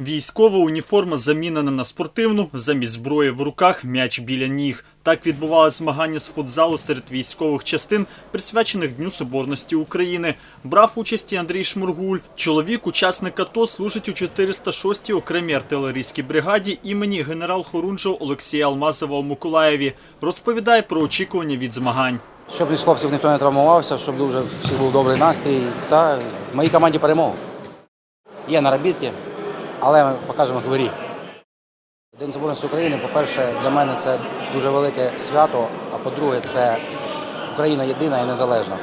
Військова уніформа замінена на спортивну, замість зброї в руках м'яч біля ніг. Так відбувалися змагання з футзалу серед військових частин, присвячених Дню Соборності України. Брав участь і Андрій Шмургуль. Чоловік, учасник АТО, служить у 406-й окремій артилерійській бригаді імені генерал-хорунжого Олексія Алмазова у Миколаєві. Розповідає про очікування від змагань. Щоб із хлопців ніхто не травмувався, щоб дуже всіх був добрий настрій. Та в моїй команді перемог. Є наробітки, але ми покажемо в. День Соборності України, по-перше, для мене це дуже велике свято, а по-друге, це Україна єдина і незалежна.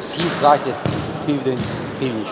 Схід, захід, південь, північ.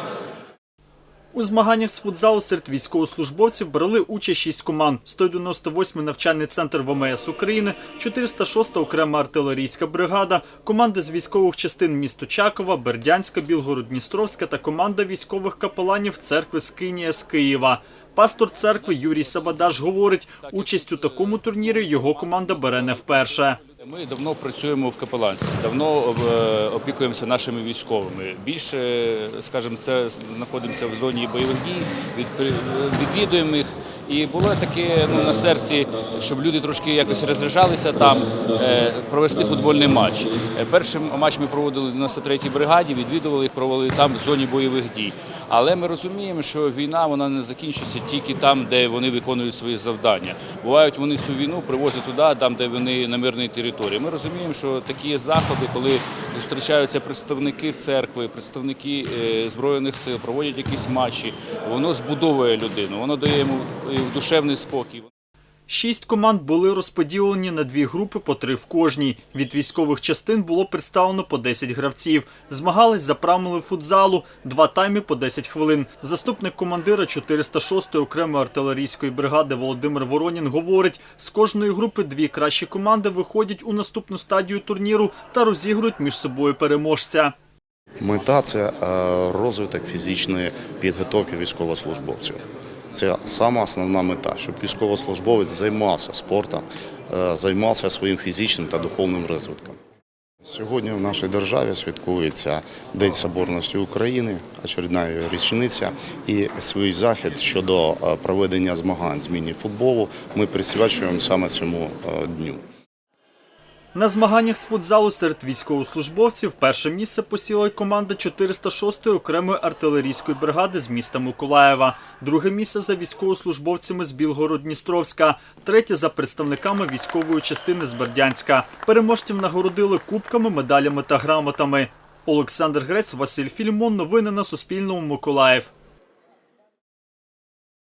У змаганнях з футзалу серед військовослужбовців брали участь шість команд: 198-й навчальний центр ВМС України, 406-та окрема артилерійська бригада, команди з військових частин місто Чакова, Бердянська, Білгород-Дністровська та команда військових капеланів церкви Скинія з Києва. Пастор церкви Юрій Сабадаш говорить, участь у такому турнірі його команда бере не вперше. Ми давно працюємо в капеланстві, давно е, опікуємося нашими військовими. Більше, скажімо, це знаходимося в зоні бойових дій, від- відвідуємо їх. І було таке ну, на серці, щоб люди трошки якось розряджалися там, е, провести футбольний матч. Е, Перший матч ми проводили в 93-й бригаді, відвідували їх, провели там в зоні бойових дій. Але ми розуміємо, що війна вона не закінчиться тільки там, де вони виконують свої завдання. Бувають вони цю війну привозять туди, там, де вони на мирній території. Ми розуміємо, що такі заходи, коли зустрічаються представники церкви, представники е, збройних сил, проводять якісь матчі, воно збудовує людину, воно дає йому душевний спокій. Шість команд були розподілені на дві групи по три в кожній. Від військових частин було представлено по 10 гравців. Змагались за правилами футзалу, два тайми по 10 хвилин. Заступник командира 406-ї окремої артилерійської бригади Володимир Воронін говорить, з кожної групи дві кращі команди виходять у наступну стадію турніру та розігрують між собою переможця. Мета це е, розвиток фізичної підготовки військовослужбовців. Це сама основна мета, щоб військовослужбовець займався спортом, е, займався своїм фізичним та духовним розвитком. Сьогодні в нашій державі святкується День Соборності України, очередна річниця, і свій захід щодо е, проведення змагань з міні-футболу ми присвячуємо саме цьому е, дню. На змаганнях з футзалу серед військовослужбовців перше місце посіла й команда 406-ї окремої артилерійської бригади з міста Миколаєва, друге місце за військовослужбовцями з Білгород-Дністровська, третє за представниками військової частини з Бердянська. Переможців нагородили кубками, медалями та грамотами. Олександр Грець, Василь Філімон. Новини на Суспільному. Миколаїв.